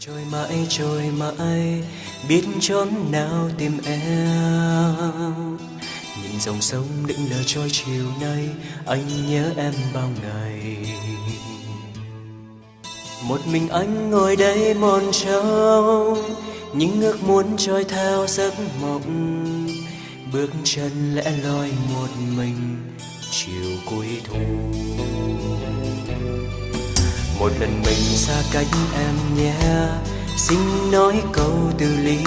trôi mãi trôi mãi, biết chốn nào tìm em. Nhìn dòng sông đững lờ trôi chiều nay, anh nhớ em bao ngày. Một mình anh ngồi đây mòn trông những ước muốn trôi theo giấc mộng. Bước chân lẽ loi một mình, chiều cuối thu một lần mình xa cách em nhé. Xin nói câu từ ly.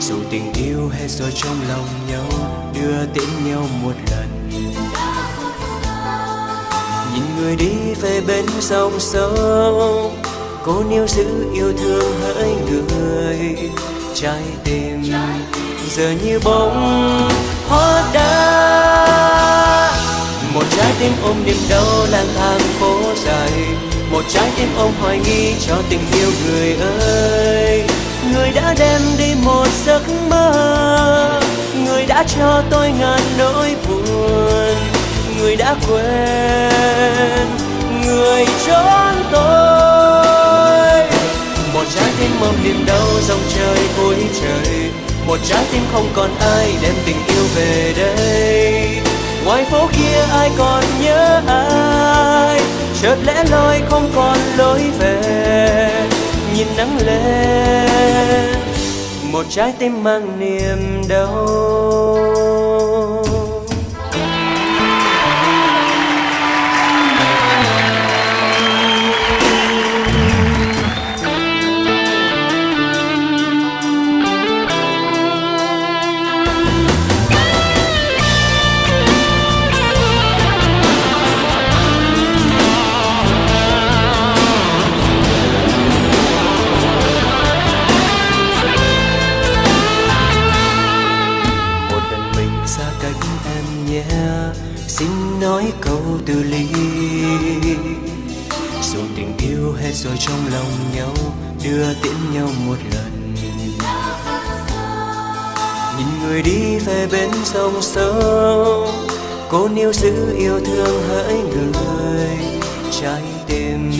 Dù tình yêu hết rồi trong lòng nhau, đưa tiễn nhau một lần. Nhìn người đi về bên sông sâu cô níu giữ yêu thương hỡi người. Trái tim giờ như bóng hoa đá tim ôm niềm đau lang thang phố dài. Một trái tim ôm hoài nghi cho tình yêu người ơi. Người đã đem đi một giấc mơ, người đã cho tôi ngàn nỗi buồn. Người đã quên, người trốn tôi. Một trái tim ôm niềm đau dòng trời cuối trời. Một trái tim không còn ai đem tình yêu về đây ngoài phố kia ai còn nhớ ai? Chợt lẽ loi không còn lối về. Nhìn nắng lên, một trái tim mang niềm đau. Xin nói câu từ ly. Dù tình yêu hết rồi trong lòng nhau, đưa tiễn nhau một lần. Nhìn người đi về bên sông sâu cô níu giữ yêu thương hỡi người. Trái tim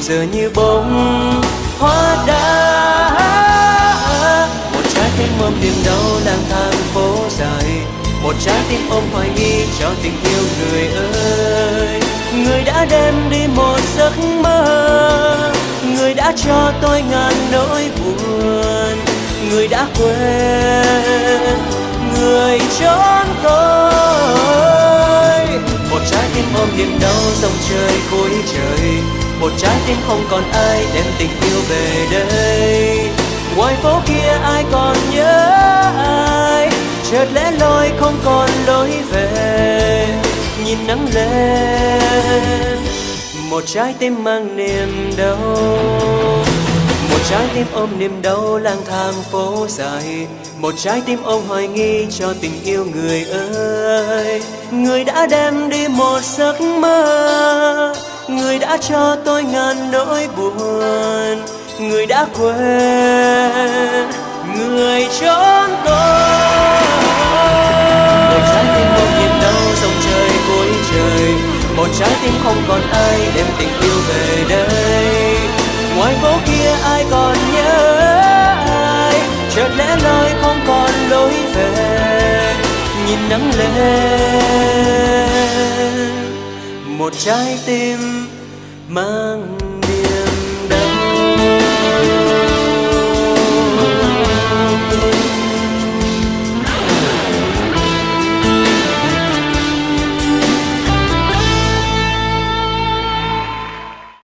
giờ như bóng hoa đã một trái tim mầm niềm đau lang thang phố dài một trái tim ôm hoài nghi cho tình yêu người ơi. Người đã đem đi một giấc mơ, người đã cho tôi ngàn nỗi buồn. Người đã quên người trốn tôi. Một trái tim ôm niềm đau dòng trời cuối trời. Một trái tim không còn ai đem tình yêu về đây. Ngoài phố kia ai còn nhớ? Chợt lẽ loi không còn lối về. Nhìn nắng lên, một trái tim mang niềm đau. Một trái tim ôm niềm đau lang thang phố dài. Một trái tim ôm hoài nghi cho tình yêu người ơi. Người đã đem đi một giấc mơ. Người đã cho tôi ngàn nỗi buồn. Người đã quên, người trốn. Trái tim không còn ai đem tình yêu về đây. Ngoài phố kia ai còn nhớ ai? Chợt lẽ loi không còn lối về. Nhìn nắng lên, một trái tim mang